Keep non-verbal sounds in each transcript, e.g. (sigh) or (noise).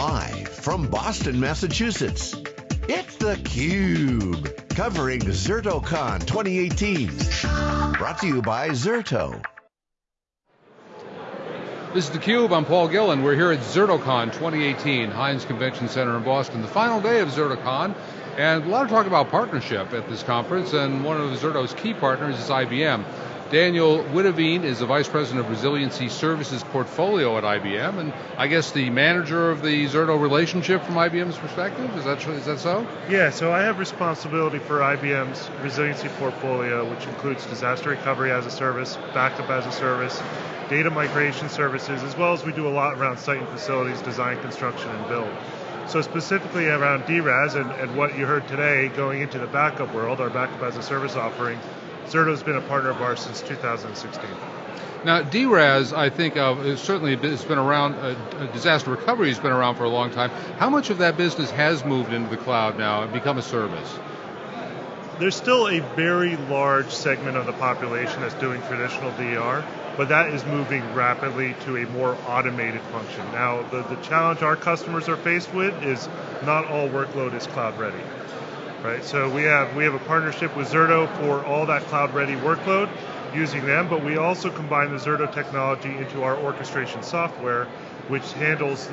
Live from Boston, Massachusetts, it's theCUBE. Covering ZertoCon 2018. Brought to you by Zerto. This is theCUBE, I'm Paul Gillin. We're here at ZertoCon 2018, Hynes Convention Center in Boston. The final day of ZertoCon, and a lot of talk about partnership at this conference, and one of Zerto's key partners is IBM. Daniel Witteveen is the Vice President of Resiliency Services Portfolio at IBM, and I guess the manager of the Zerto relationship from IBM's perspective, is that, is that so? Yeah, so I have responsibility for IBM's resiliency portfolio, which includes disaster recovery as a service, backup as a service, data migration services, as well as we do a lot around site and facilities design, construction, and build. So specifically around DRaaS and, and what you heard today going into the backup world, our backup as a service offering, Zerto's been a partner of ours since 2016. Now, DRaaS, I think, uh, certainly has been around, uh, disaster recovery has been around for a long time. How much of that business has moved into the cloud now and become a service? There's still a very large segment of the population that's doing traditional DR, but that is moving rapidly to a more automated function. Now, the, the challenge our customers are faced with is not all workload is cloud ready right? So we have we have a partnership with Zerto for all that cloud ready workload using them, but we also combine the Zerto technology into our orchestration software, which handles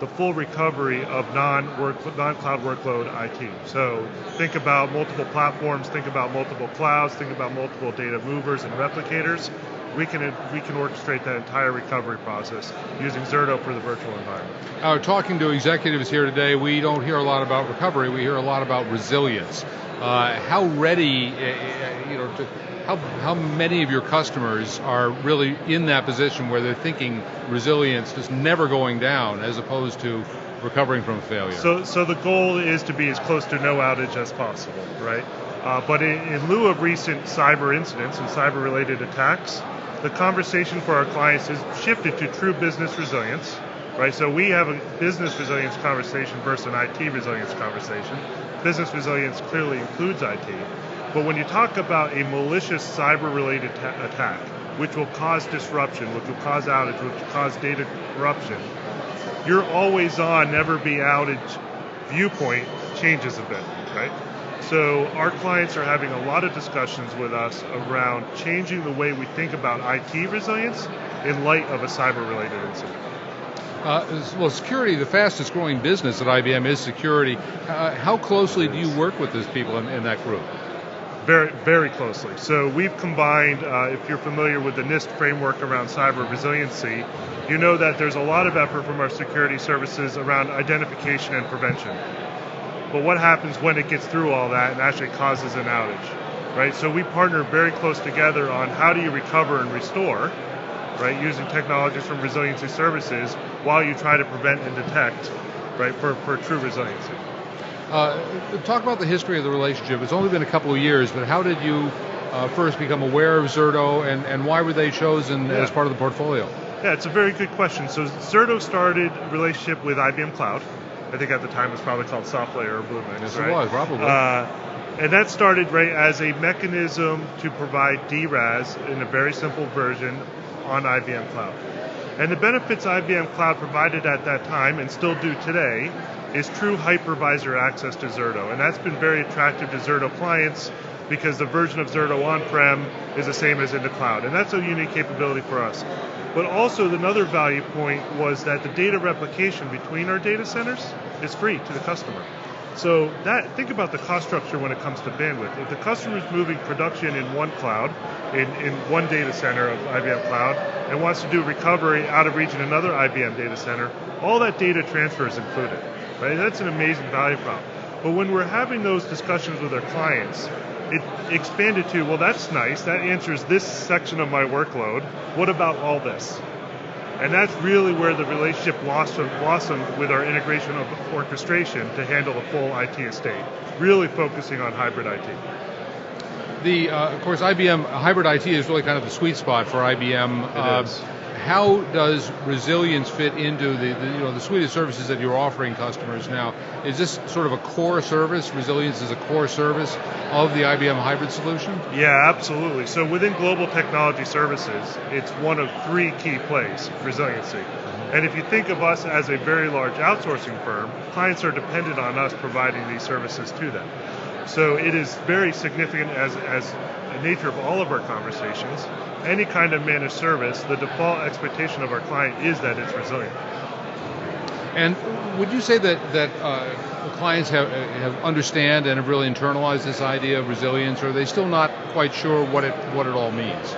the full recovery of non-work, non-cloud workload IT. So think about multiple platforms, think about multiple clouds, think about multiple data movers and replicators, we can we can orchestrate that entire recovery process using Zerto for the virtual environment. Uh, talking to executives here today, we don't hear a lot about recovery. We hear a lot about resilience. Uh, how ready, uh, uh, you know, to, how how many of your customers are really in that position where they're thinking resilience is never going down, as opposed to recovering from failure? So, so the goal is to be as close to no outage as possible, right? Uh, but in, in, lieu of recent cyber incidents and cyber related attacks, the conversation for our clients has shifted to true business resilience, right? So we have a business resilience conversation versus an IT resilience conversation. Business resilience clearly includes IT, but when you talk about a malicious cyber-related ta- attack, which will cause disruption, which will cause outage, which will cause data corruption, your always on, never be outage viewpoint changes a bit, right? So our clients are having a lot of discussions with us around changing the way we think about IT resilience in light of a cyber-related incident. Uh, well, security, the fastest growing business at IBM is security. Uh, how closely do you work with those people in, in, that group? Very, very closely. So we've combined, uh, if you're familiar with the NIST framework around cyber resiliency, you know that there's a lot of effort from our security services around identification and prevention but what happens when it gets through all that and actually causes an outage, right? So we partner very close together on how do you recover and restore, right, using technologies from resiliency services while you try to prevent and detect, right, for, for true resiliency. Uh, talk about the history of the relationship. It's only been a couple of years, but how did you uh, first become aware of Zerto and, and why were they chosen yeah. as part of the portfolio? Yeah, it's a very good question. So Zerto started relationship with IBM Cloud, I think at the time it was probably called SoftLayer or Bluemix. Yes, right? it was, probably. Uh, and that started right as a mechanism to provide DRaaS in a very simple version on IBM Cloud. And the benefits IBM Cloud provided at that time and still do today is true hypervisor access to Zerto. And that's been very attractive to Zerto clients because the version of Zerto on-prem is the same as in the cloud. And that's a unique capability for us. But also another value point was that the data replication between our data centers is free to the customer. So that think about the cost structure when it comes to bandwidth. If the customer is moving production in one cloud, in, in one data center of IBM Cloud, and wants to do recovery out of region in another IBM data center, all that data transfer is included. Right? That's an amazing value prop. But when we're having those discussions with our clients, it expanded to, well, that's nice. That answers this section of my workload. What about all this? And that's really where the relationship blossomed, blossomed with our integration of orchestration to handle the full IT estate, really focusing on hybrid IT. The, uh, of course, IBM hybrid IT is really kind of the sweet spot for IBM. It uh, is how does resilience fit into the, the, you know the suite of services that you're offering customers now? Is this sort of a core service? Resilience is a core service of the IBM hybrid solution? Yeah, absolutely. So within global technology services, it's one of three key plays: resiliency. Mm-hmm. And if you think of us as a very large outsourcing firm, clients are dependent on us providing these services to them. So it is very significant as, as nature of all of our conversations. Any kind of managed service, the default expectation of our client is that it's resilient. And would you say that that uh, clients have have understand and have really internalized this idea of resilience, or are they still not quite sure what it what it all means?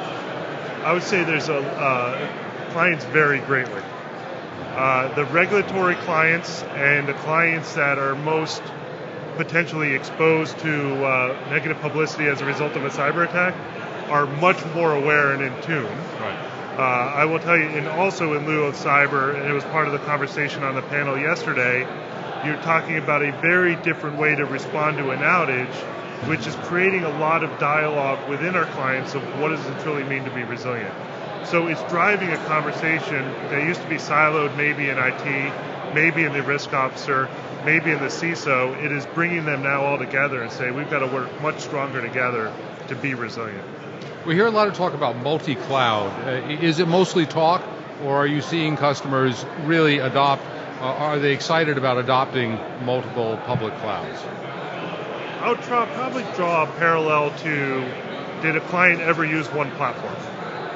I would say there's a uh, clients vary greatly. Uh, the regulatory clients and the clients that are most potentially exposed to uh, negative publicity as a result of a cyber attack are much more aware and in tune. Right. Uh, I will tell you, and also in lieu of cyber, and it was part of the conversation on the panel yesterday, you're talking about a very different way to respond to an outage, which is creating a lot of dialogue within our clients of what does it truly mean to be resilient. So it's driving a conversation that used to be siloed maybe in IT, maybe in the risk officer, maybe in the CISO. It is bringing them now all together and say we've got to work much stronger together to be resilient. We hear a lot of talk about multi-cloud. Uh, is it mostly talk, or are you seeing customers really adopt? Uh, are they excited about adopting multiple public clouds? I would try, probably draw a parallel to did a client ever use one platform,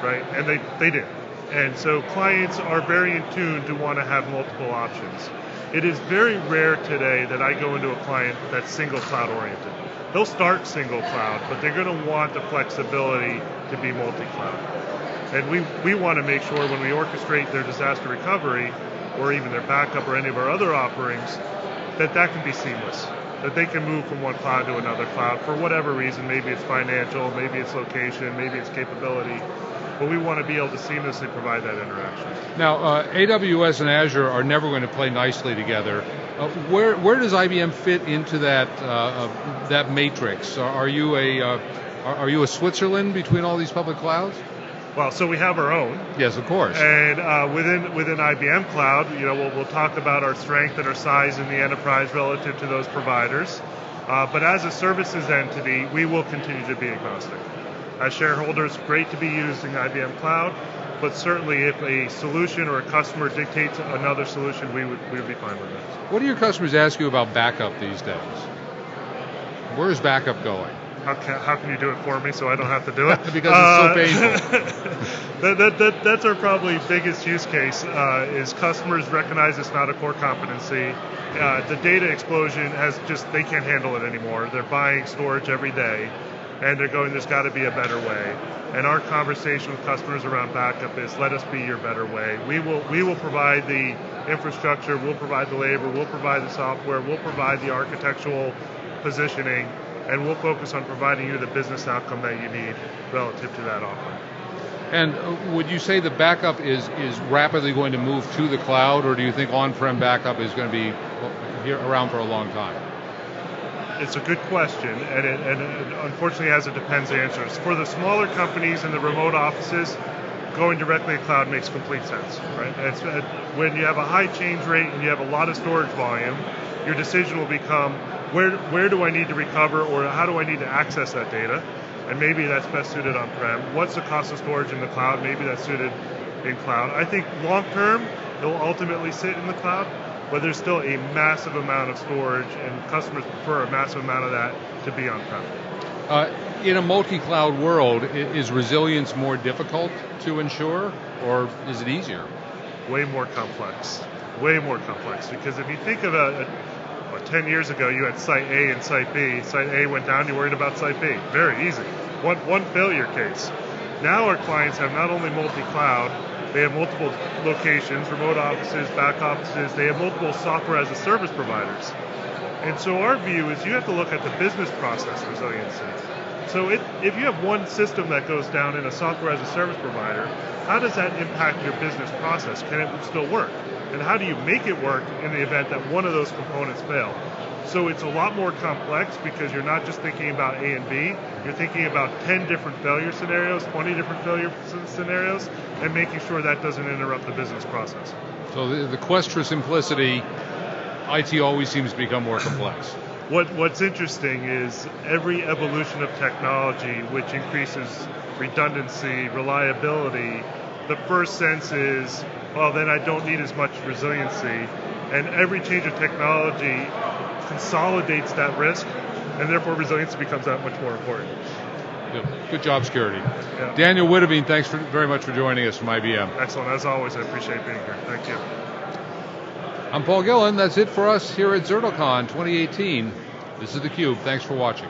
right? And they, they did. And so clients are very in tune to want to have multiple options. It is very rare today that I go into a client that's single cloud oriented they'll start single cloud, but they're going to want the flexibility to be multi-cloud. And we, we want to make sure when we orchestrate their disaster recovery or even their backup or any of our other offerings, that that can be seamless, that they can move from one cloud to another cloud for whatever reason. Maybe it's financial, maybe it's location, maybe it's capability but we want to be able to seamlessly provide that interaction. Now, uh, AWS and Azure are never going to play nicely together. Uh, where where does IBM fit into that uh, uh that matrix? Are you a uh, are you a Switzerland between all these public clouds? Well, so we have our own. Yes, of course. And uh, within within IBM Cloud, you know, we'll, we'll talk about our strength and our size in the enterprise relative to those providers. but as a services entity, we will continue to be agnostic. As shareholders, great to be using IBM Cloud, but certainly if a solution or a customer dictates another solution, we would, we would be fine with it. What do your customers ask you about backup these days? Where is backup going? How can, how can you do it for me so I don't have to do it? (laughs) because it's so uh, painful. (laughs) that, that, that, that's our probably biggest use case uh, is customers recognize it's not a core competency. Uh, the data explosion has just, they can't handle it anymore. They're buying storage every day and they're going, there's got to be a better way. And our conversation with customers around backup is, let us be your better way. We will, we will provide the infrastructure, we'll provide the labor, we'll provide the software, we'll provide the architectural positioning, and we'll focus on providing you the business outcome that you need relative to that offering. And uh, would you say the backup is, is rapidly going to move to the cloud, or do you think on-prem backup is going to be here around for a long time? It's a good question, and it, and it unfortunately has a depends answers. For the smaller companies and the remote offices, going directly to cloud makes complete sense, right? It's, uh, when you have a high change rate and you have a lot of storage volume, your decision will become where where do I need to recover or how do I need to access that data? And maybe that's best suited on-prem. What's the cost of storage in the cloud? Maybe that's suited in cloud. I think long term, it will ultimately sit in the cloud but there's still a massive amount of storage, and customers prefer a massive amount of that to be on-prem. Uh, in a multi-cloud world, is resilience more difficult to ensure, or is it easier? Way more complex. Way more complex. Because if you think of a, a what, 10 years ago, you had site A and site B. Site A went down, you worried about site B. Very easy. One, one failure case. Now our clients have not only multi-cloud, they have multiple locations, remote offices, back offices. They have multiple software as a service providers. And so our view is you have to look at the business process resiliency. So if you have one system that goes down in a software as a service provider, how does that impact your business process? Can it still work? And how do you make it work in the event that one of those components fail? So it's a lot more complex because you're not just thinking about A and B, you're thinking about 10 different failure scenarios, 20 different failure scenarios, and making sure that doesn't interrupt the business process. So the, the quest for simplicity, IT always seems to become more complex. (clears throat) What, what's interesting is every evolution of technology, which increases redundancy, reliability, the first sense is well, then I don't need as much resiliency. And every change of technology consolidates that risk, and therefore resiliency becomes that much more important. Good, Good job, security. Yeah. Daniel Witteveen, thanks for, very much for joining us from IBM. Excellent. As always, I appreciate being here. Thank you. I'm Paul Gillin. That's it for us here at ZertoCon 2018. This is theCUBE. Thanks for watching.